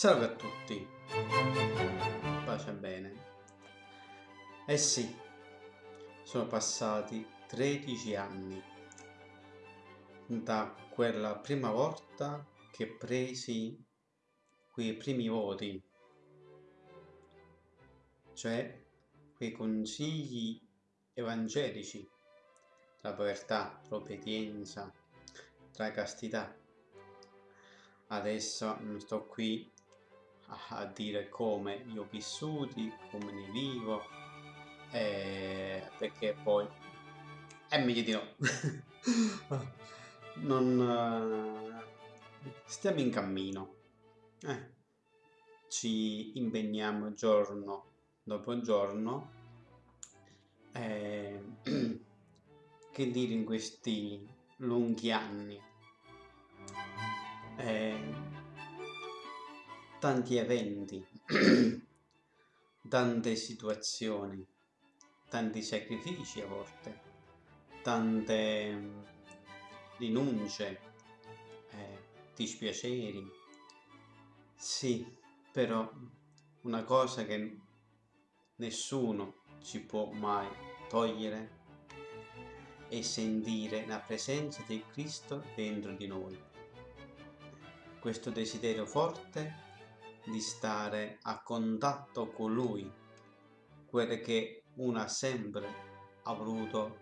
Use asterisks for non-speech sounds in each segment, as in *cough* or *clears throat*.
Salve a tutti, pace bene. Eh sì, sono passati 13 anni da quella prima volta che presi quei primi voti, cioè quei consigli evangelici tra povertà, l'obbedienza, tra castità. Adesso non sto qui a dire come li ho vissuti, come ne vivo, eh, perché poi è meglio di no. *laughs* non uh, stiamo in cammino. Eh, ci impegniamo giorno dopo giorno. Eh, *clears throat* che dire in questi lunghi anni? Tanti eventi, tante situazioni, tanti sacrifici a volte, tante mm, rinunce, eh, dispiaceri. Sì, però una cosa che nessuno ci può mai togliere è sentire la presenza di Cristo dentro di noi. Questo desiderio forte di stare a contatto con lui, quello che uno ha sempre voluto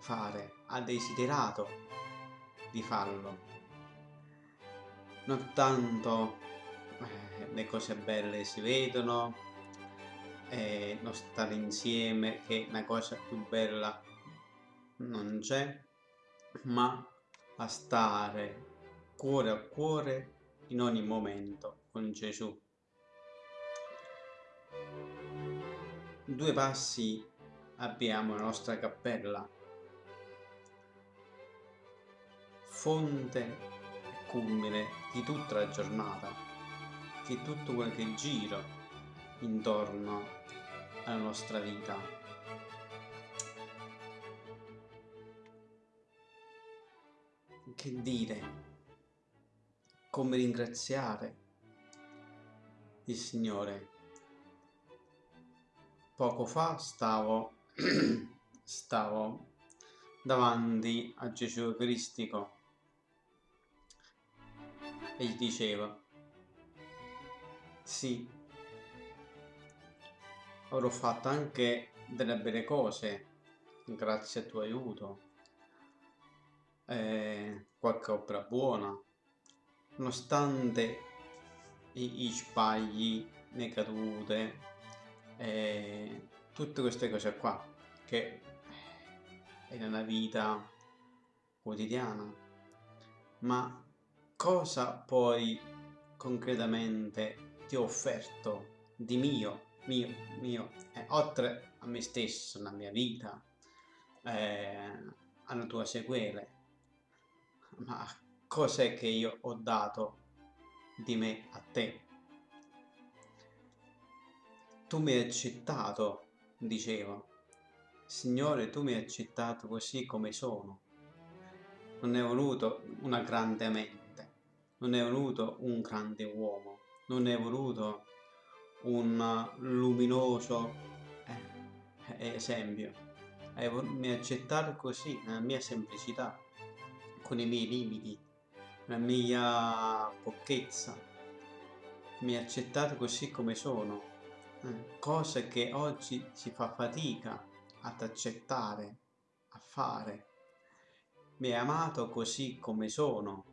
fare, ha desiderato di farlo. Non tanto eh, le cose belle si vedono, eh, non stare insieme che una cosa più bella non c'è, ma a stare cuore a cuore in ogni momento con Gesù. Due passi abbiamo la nostra cappella, fonte e culmine di tutta la giornata, di tutto quel che gira intorno alla nostra vita. Che dire? Come ringraziare il Signore. Poco fa stavo, *clears throat* stavo davanti a Gesù Cristico. E gli dicevo, sì, avrò fatto anche delle belle cose grazie al tuo aiuto, eh, qualche opera buona, nonostante i, i sbagli, le cadute, eh, tutte queste cose qua che è nella vita quotidiana. Ma cosa poi concretamente ti ho offerto di mio, mio, mio, eh, oltre a me stesso, alla mia vita, eh, alla tua sequele? Ma cos'è che io ho dato di me a te. Tu mi hai accettato, dicevo. Signore, tu mi hai accettato così come sono. Non hai voluto una grande mente, non hai voluto un grande uomo, non hai voluto un luminoso eh, esempio. Mi hai accettato così, nella mia semplicità, con i miei limiti, la mia pochezza, mi accettate così come sono, eh, cose che oggi si fa fatica ad accettare, a fare. Mi hai amato così come sono.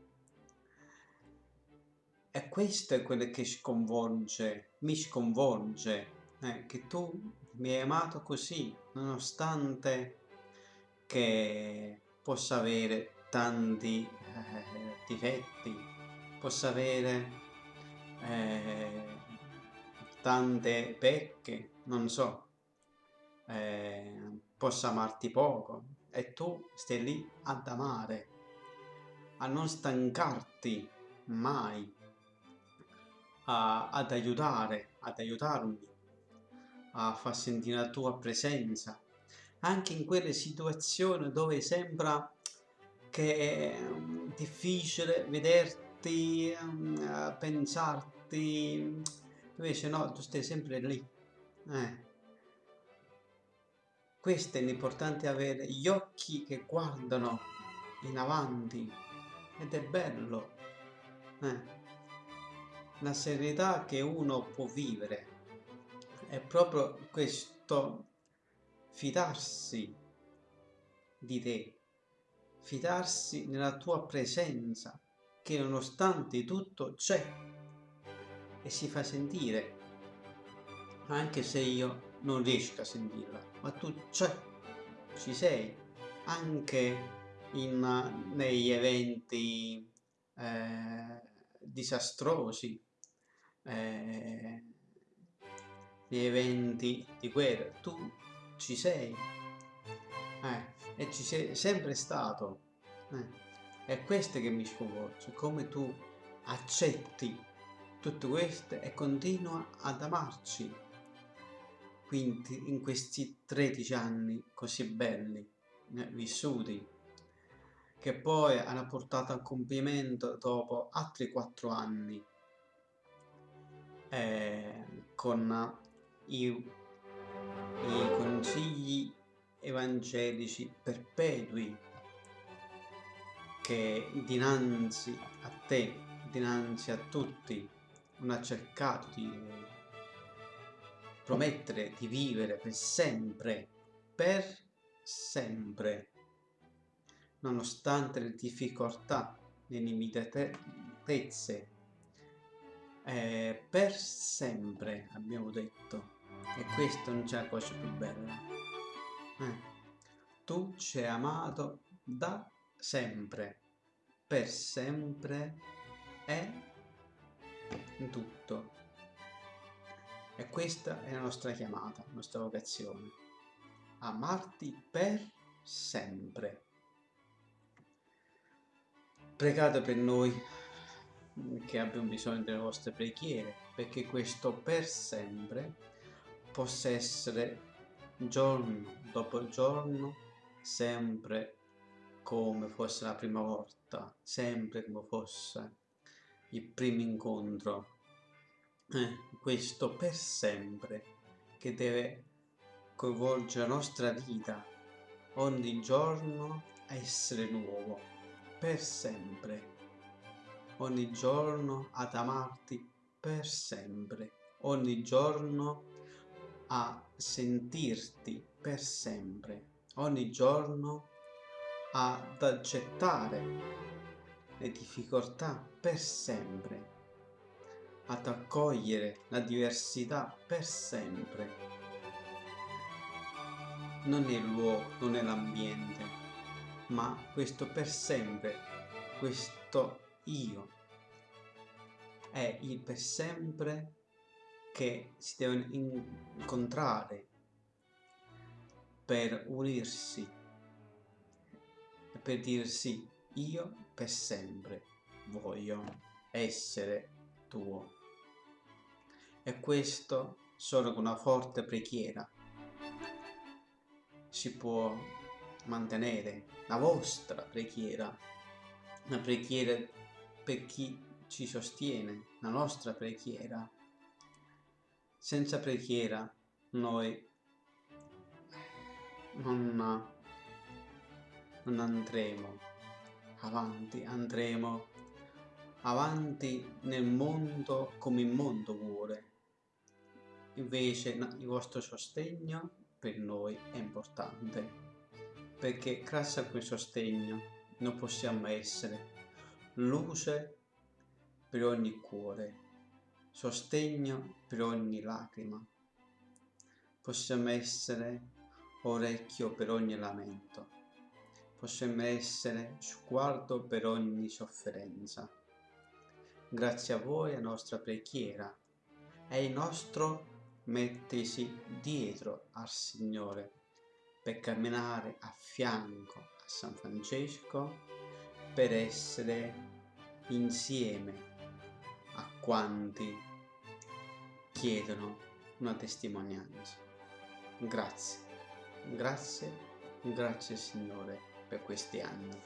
E questo è quello che sconvolge, mi sconvolge, eh, che tu mi hai amato così, nonostante che possa avere tanti eh, difetti, possa avere eh, tante pecche, non so, eh, possa amarti poco e tu stai lì ad amare, a non stancarti mai, a, ad aiutare, ad aiutarmi, a far sentire la tua presenza, anche in quelle situazioni dove sembra che è difficile veder, guardarti, a pensarti, invece no, tu stai sempre lì. Eh. Questo è l'importante avere gli occhi che guardano in avanti ed è bello. Eh. La serenità che uno può vivere è proprio questo fidarsi di te, fidarsi nella tua presenza, che nonostante tutto c'è e si fa sentire, anche se io non riesco a sentirla, ma tu c'è, ci sei, anche in, negli eventi eh, disastrosi, eh, gli eventi di guerra, tu ci sei eh, e ci sei sempre stato. Eh. È questo che mi sconvolge, come tu accetti tutto questo e continua ad amarci. Quindi in questi 13 anni così belli, eh, vissuti, che poi hanno portato a compimento dopo altri 4 anni eh, con i, i consigli evangelici perpetui che dinanzi a te, dinanzi a tutti, non ha cercato di promettere di vivere per sempre, per sempre, nonostante le difficoltà, le limitatezze, eh, per sempre abbiamo detto e questo non c'è la cosa più bella. Eh. Tu ci hai amato da sempre, per sempre e in tutto. E questa è la nostra chiamata, la nostra vocazione. Amarti per sempre. Pregate per noi che abbiamo bisogno delle vostre preghiere, perché questo per sempre possa essere giorno dopo giorno sempre come fosse la prima volta, sempre come fosse il primo incontro. Eh, questo per sempre che deve coinvolgere la nostra vita ogni giorno a essere nuovo, per sempre. Ogni giorno ad amarti per sempre, ogni giorno a sentirti per sempre, ogni giorno ad accettare le difficoltà per sempre, ad accogliere la diversità per sempre. Non è il luogo, non è l'ambiente, ma questo per sempre, questo io, è il per sempre che si devono incontrare per unirsi e per dirsi io per sempre voglio essere tuo. E questo solo con una forte preghiera si può mantenere la vostra preghiera, una preghiera per chi ci sostiene, la nostra preghiera senza preghiera noi non, non andremo avanti, andremo avanti nel mondo come il mondo vuole. Invece il vostro sostegno per noi è importante, perché grazie a quel sostegno noi possiamo essere luce per ogni cuore sostegno per ogni lacrima. Possiamo essere orecchio per ogni lamento. Possiamo essere sguardo per ogni sofferenza. Grazie a voi, a nostra preghiera, è il nostro mettersi dietro al Signore per camminare a fianco a San Francesco, per essere insieme a quanti chiedono una testimonianza. Grazie, grazie, grazie Signore per questi anni.